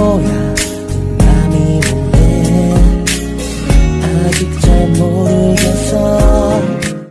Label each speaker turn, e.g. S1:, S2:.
S1: moja